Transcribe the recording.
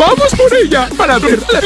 ¡Vamos por ella! ¡Para ver la